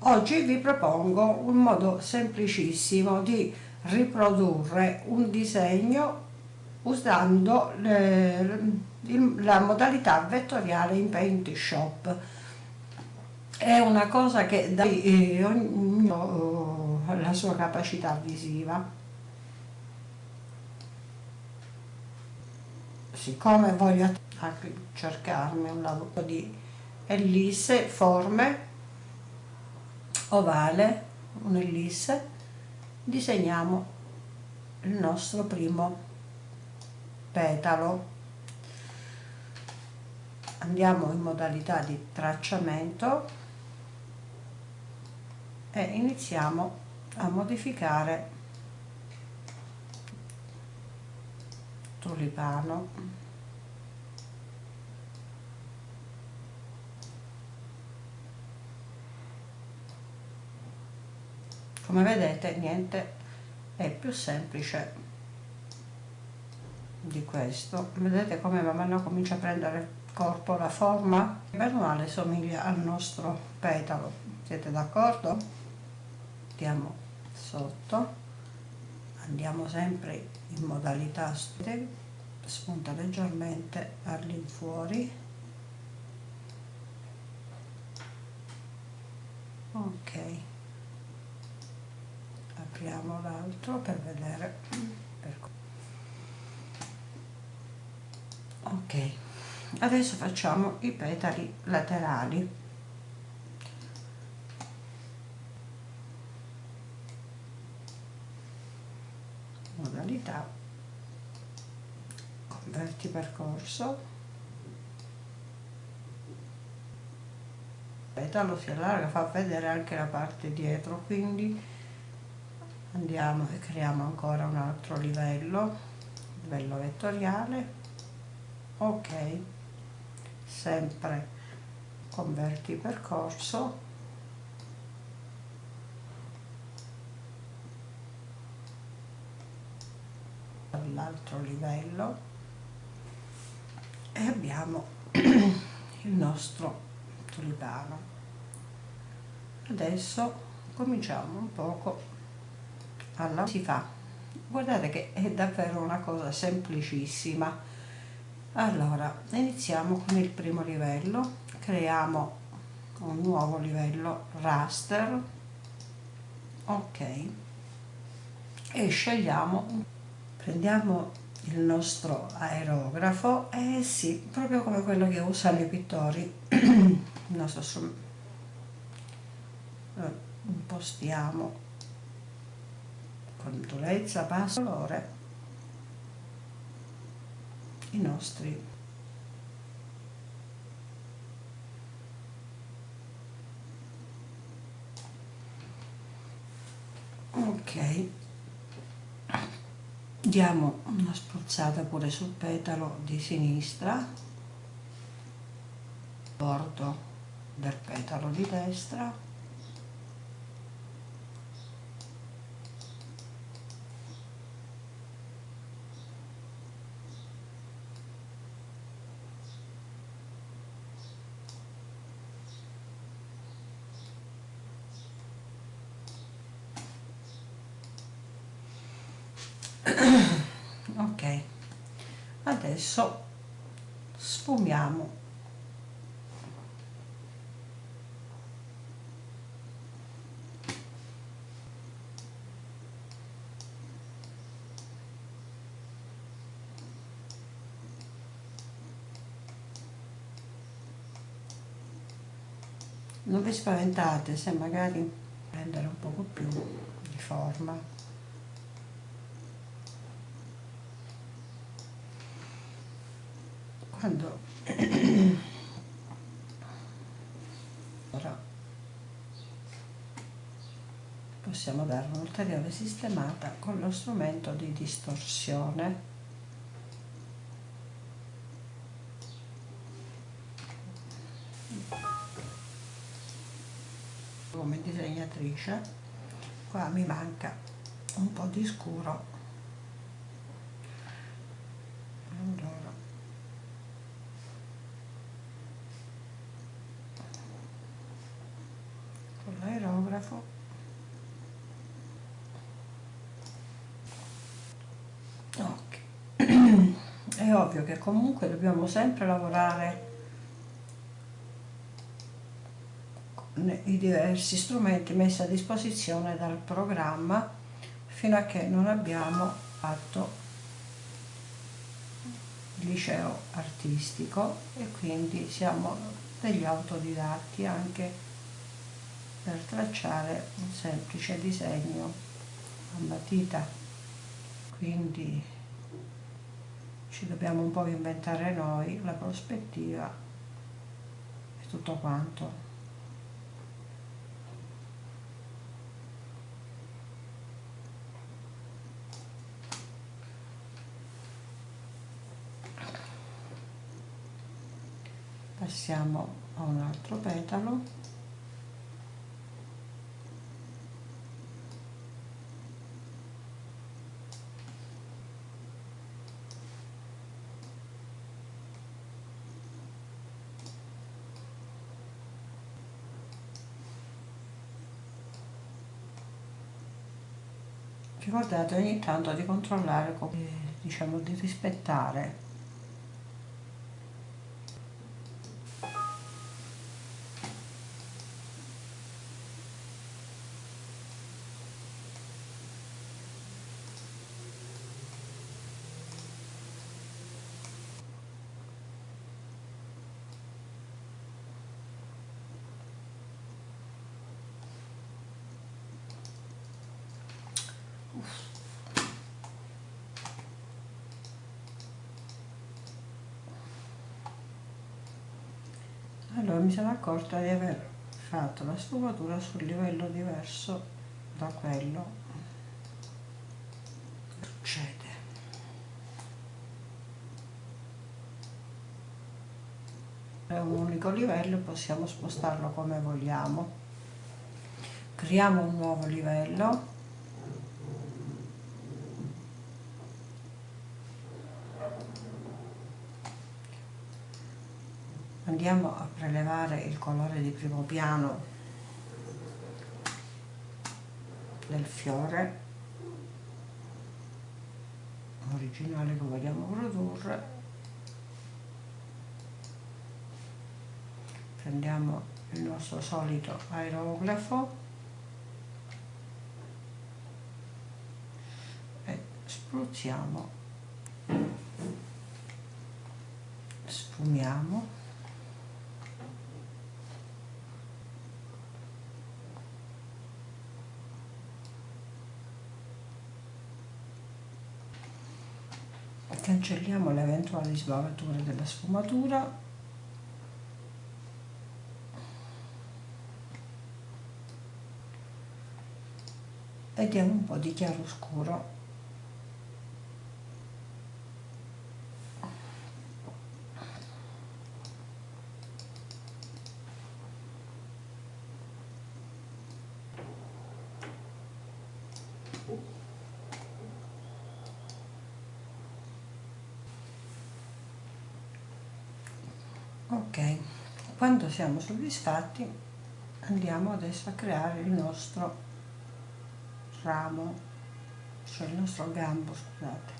oggi vi propongo un modo semplicissimo di riprodurre un disegno usando le, la modalità vettoriale in Paint Shop. È una cosa che dà ognuno eh, la sua capacità visiva. Siccome voglio cercarmi un lavoro di ellisse forme ovale un'ellisse disegniamo il nostro primo petalo. Andiamo in modalità di tracciamento e iniziamo a modificare tulipano come vedete niente è più semplice di questo. Vedete come man mano comincia a prendere corpo la forma. Bene o male somiglia al nostro petalo. Siete d'accordo? andiamo sotto. Andiamo sempre in modalità spunta leggermente all'infuori. Ok apriamo l'altro per vedere. Ok adesso facciamo i petali laterali. Modalità. Converti percorso. Petalo si allarga fa vedere anche la parte dietro quindi andiamo e creiamo ancora un altro livello livello vettoriale. Ok sempre converti percorso. All'altro livello. E abbiamo il nostro tulipano. Adesso cominciamo un poco alla si fa. Guardate che è davvero una cosa semplicissima. Allora iniziamo con il primo livello. Creiamo un nuovo livello raster. Ok. E scegliamo prendiamo il nostro aerografo. E eh sì proprio come quello che usano i pittori. Il nostro strumento impostiamo con durezza, basso colore i nostri. Ok. Diamo una spruzzata pure sul petalo di sinistra. Bordo del petalo di destra ok. Adesso sfumiamo. Non vi spaventate se magari prendere un poco più di forma quando ora possiamo dare un'ulteriore sistemata con lo strumento di distorsione. Come disegnatrice qua mi manca un po' di scuro con l'aereo aerografo ok. È ovvio che comunque dobbiamo sempre lavorare con i diversi strumenti messi a disposizione dal programma fino a che non abbiamo fatto il liceo artistico e quindi siamo degli autodidatti anche per tracciare un semplice disegno a matita quindi ci dobbiamo un po' inventare noi la prospettiva e tutto quanto. Passiamo a un altro petalo ricordate ogni tanto di controllare diciamo di rispettare allora mi sono accorta di aver fatto la sfumatura sul livello diverso da quello succede è un unico livello possiamo spostarlo come vogliamo. Creiamo un nuovo livello andiamo a prelevare il colore di primo piano del fiore originale che vogliamo produrre. Prendiamo il nostro solito aerografo e spruzziamo sfumiamo cancelliamo le eventuali sbavature della sfumatura. E diamo un po' di chiaroscuro ok quando siamo soddisfatti andiamo adesso a creare il nostro ramo cioè il nostro gambo scusate.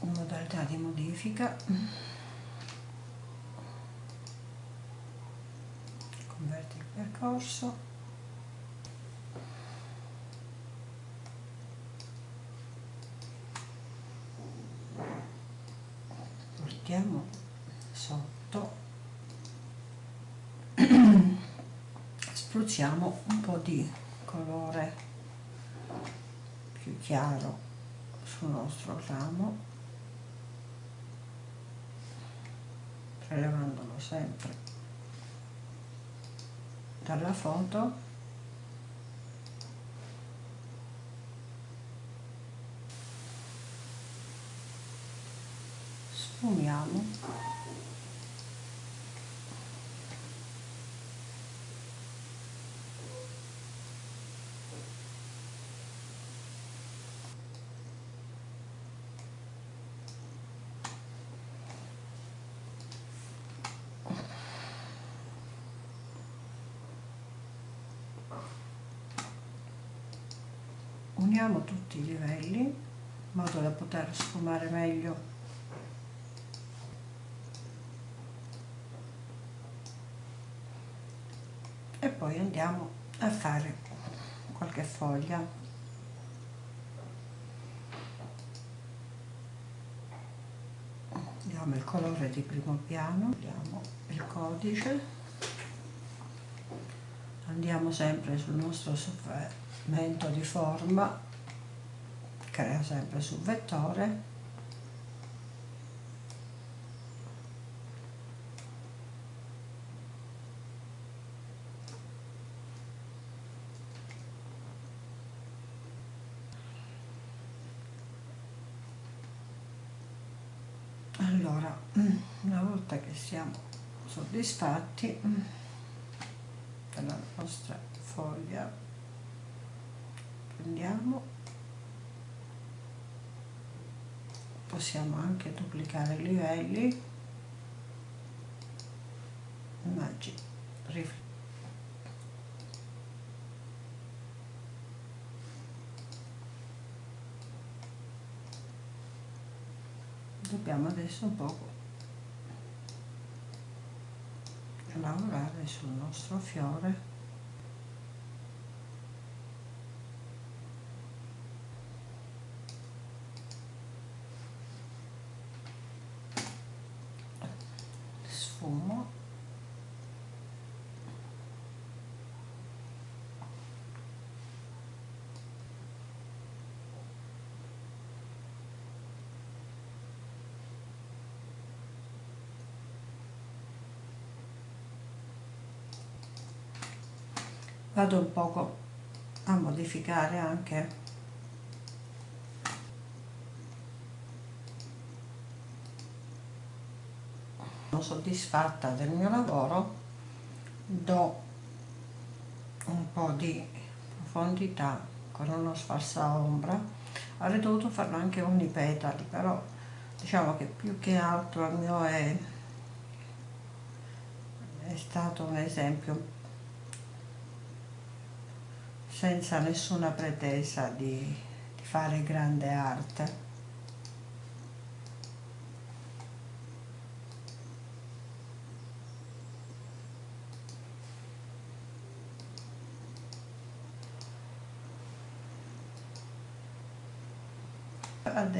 Modalità di modifica. Converti il percorso mettiamo sotto spruzziamo un po' di colore più chiaro sul nostro ramo prelevandolo sempre dalla foto. Sfumiamo uniamo tutti i livelli in modo da poter sfumare meglio. E poi andiamo a fare qualche foglia. Diamo il colore di primo piano diamo il codice. Andiamo sempre sul nostro sofferimento di forma crea sempre sul vettore. Allora una volta che siamo soddisfatti della nostra foglia prendiamo possiamo anche duplicare i livelli. Immagini. Dobbiamo adesso un po' lavorare sul nostro fiore sfumo vado un poco a modificare anche sono soddisfatta del mio lavoro do un po' di profondità con uno sfarsa ombra avrei dovuto farlo anche unipetali però diciamo che più che altro il mio è, è stato un esempio senza nessuna pretesa di, di fare grande arte.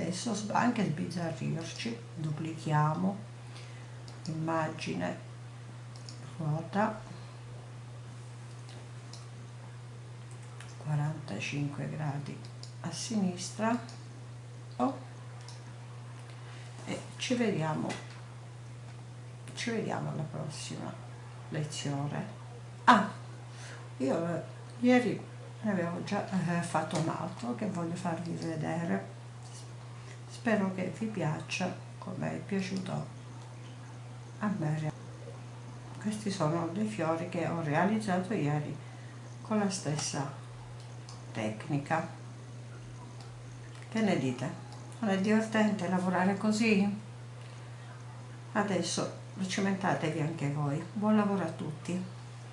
Adesso anche sbizzarrirci duplichiamo immagine ruota 45 gradi a sinistra e ci vediamo ci vediamo alla prossima lezione. Ah io eh, ieri ne avevo già eh, fatto un altro che voglio farvi vedere spero che vi piaccia come è piaciuto a me questi sono dei fiori che ho realizzato ieri con la stessa tecnica. Che ne dite? Non è divertente lavorare così? Adesso cimentatevi anche voi. Buon lavoro a tutti!